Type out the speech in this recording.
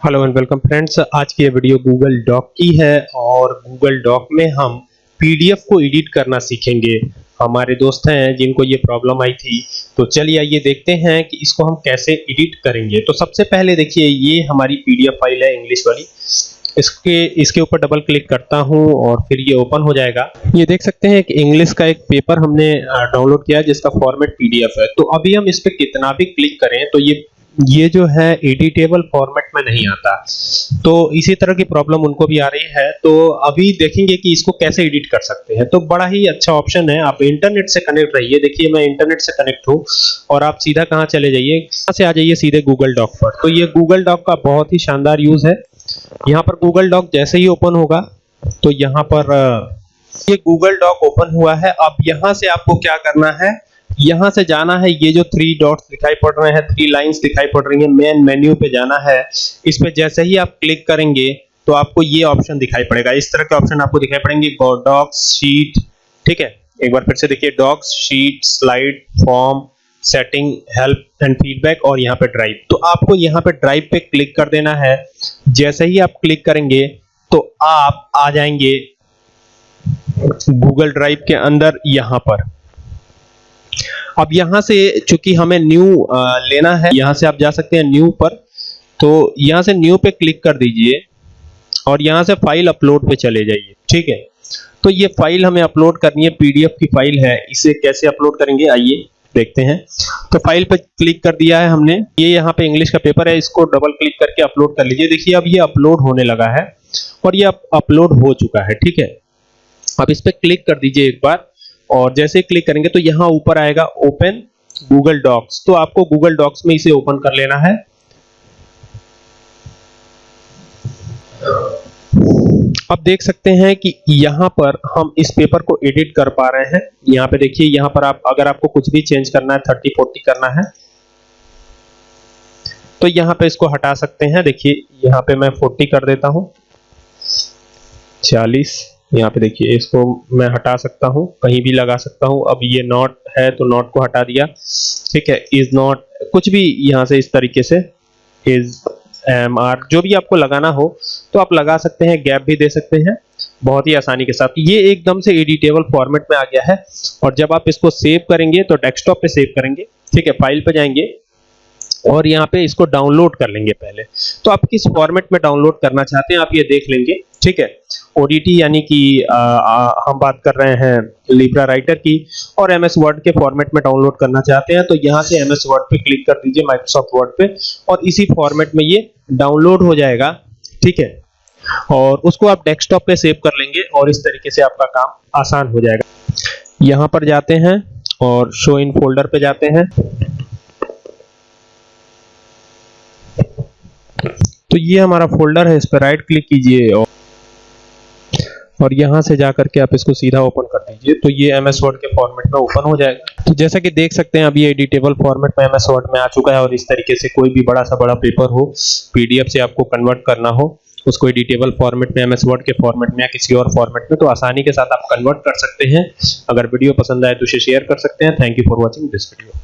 Hello and welcome friends आज की ये वीडियो गूगल डॉक की है और गूगल डॉक में हम पीडीएफ को एडिट करना सीखेंगे। हमारे दोस्त हैं जिनको ये प्रॉब्लम आई थी। तो चलिए आइए देखते हैं कि इसको हम कैसे एडिट करेंगे। तो सबसे पहले देखिए, ये हमारी पीडीएफ फ़ाइल है इंग्लिश वाली। इसके इसके ऊपर डबल क्लिक करता हूँ और फिर ये ओपन हो जाएगा। ये देख सकते हैं कि इंग्लिश का एक पेपर हमने डाउनलोड किया जिसका फॉर्मेट पीडीएफ है। तो अभी हम इस पर कितना भी क्लिक करें तो ये ये जो है एडिटेबल फॉर्मेट में नहीं आता। तो इसी तरह की प्रॉब्लम उनको भी आ रही है। तो अभी देखेंगे कि इसको कैसे एडिट कर सकते हैं। तो बड़ा ही अच्छा ऑप्शन है। आप इंटरनेट से कनेक्ट रहिए। देखिए, मैं इंटरनेट से कनेक्ट हूँ और आप सीधा कहाँ चले जाइए? यहाँ से आ जाइए सीधे गूगल डॉक पर। तो ये गूगल डॉक का बहुत ही शानदार यूज़ है। यहाँ पर गूगल डॉक जैसे ही ओपन होगा तो यहाँ पर ये गूगल डॉक ओपन हुआ है। अब यहाँ से आपको क्या करना है? यहाँ से जाना है, ये जो थ्री डॉट्स दिखाई पड़ रहे हैं थ्री लाइंस दिखाई पड़ रही हैं मेन मेन्यू पे जाना है। इस पे जैसे ही आप क्लिक करेंगे तो आपको ये ऑप्शन दिखाई पड़ेगा। इस तरह के ऑप्शन आपको दिखाई पड़ेंगे डॉक्स शीट ठीक है? एक बार फिर से देखिए docs sheet slide form setting help and feedback और यहाँ पे ड्राइव तो आपको यहाँ पे ड्राइव पे क्लिक कर देना है। जैसे ही आप क्लिक करेंगे तो आप आ जाएँगे गूगल ड्राइव के अंदर यहाँ पर। अब यहाँ से चूँकि हमें न्यू लेना है, यहाँ से आप जा सकते हैं न्यू पर। तो यहाँ से न्यू पे क्लिक कर दीजिए और यहाँ से फ़ाइल अपलोड पे चले जाइए, ठीक है? तो ये फ़ाइल हमें अपलोड करनी है पीडीएफ की फ़ाइल है। इसे कैसे अपलोड करेंगे, आइए देखते हैं। तो फ़ाइल पे क्लिक कर दिया है हमने। ये यहाँ पे इंग्लिश का पेपर है, इसको डबल क्लिक करके अपलोड कर लीजिए। देखिए, अब ये अपलोड होने लगा है और ये अपलोड हो चुका है, ठीक है? अब इस पर क्लिक कर दीजिए एक बार। और जैसे क्लिक करेंगे तो यहाँ ऊपर आएगा ओपन गूगल डॉक्स तो आपको गूगल डॉक्स में इसे ओपन कर लेना है। अब देख सकते हैं कि यहाँ पर हम इस पेपर को एडिट कर पा रहे हैं। यहाँ पे देखिए, यहाँ पर आप, अगर आपको कुछ भी चेंज करना है थर्टी फोर्टी करना है तो यहाँ पे इसको हटा सकते हैं। देखिए, यहाँ पे मैं फोर्टी कर देता हूँ। चालीस। यहाँ पे देखिए, इसको मैं हटा सकता हूँ, कहीं भी लगा सकता हूँ। अब ये नॉट है तो नॉट को हटा दिया। ठीक है, इज़ नॉट, कुछ भी यहाँ से इस तरीके से इज़, एम, आर, जो भी आपको लगाना हो तो आप लगा सकते हैं, गैप भी दे सकते हैं, बहुत ही आसानी के साथ। ये एकदम से एडिटेबल फॉर्मेट में आ गया है, और जब आप इसको सेव करेंगे तो डेस्कटॉप पे सेव करेंगे। ठीक है, फ़ाइल पे जाएँगे और यहाँ पे इसको डाउनलोड कर लेंगे पहले। तो आप किस फॉर्मेट में डाउनलोड करना चाहते हैं, आप ये देख लेंगे, ठीक है? ओडीटी यानी कि हम बात कर रहे हैं लिब्रा राइटर की, और एमएस वर्ड के फॉर्मेट में डाउनलोड करना चाहते हैं तो यहाँ से एमएस वर्ड पे क्लिक कर दीजिए माइक्रोसॉफ्ट वर्ड पे, और इसी फॉर्मेट में ये डाउनलोड हो जाएगा, ठीक है? और उसको आप डेस्कटॉप पे सेव कर लेंगे, और इस तरीके से आपका काम आसान हो जाएगा। यहाँ पर जाते हैं, और शो इन फोल्डर पे जाते हैं। तो ये हमारा फोल्डर है, इस पर राइट क्लिक कीजिए और और यहाँ से जाकर के आप इसको सीधा ओपन कर दीजिए। तो ये एम एस वर्ड के फॉर्मेट में ओपन हो जाएगा। तो जैसा कि देख सकते हैं, अभी एडिटेबल फॉर्मेट में एम एस वर्ड में आ चुका है और इस तरीके से कोई भी बड़ा सा बड़ा पेपर हो पीडीएफ से आपको कन्वर्ट करना हो, उसको एडिटेबल फॉर्मेट में एमएस वर्ड के फॉर्मेट में या किसी और फॉर्मेट में तो आसानी के साथ आप कन्वर्ट कर सकते हैं। अगर वीडियो पसंद आए तो उसे शेयर कर सकते हैं। Thank you for watching this video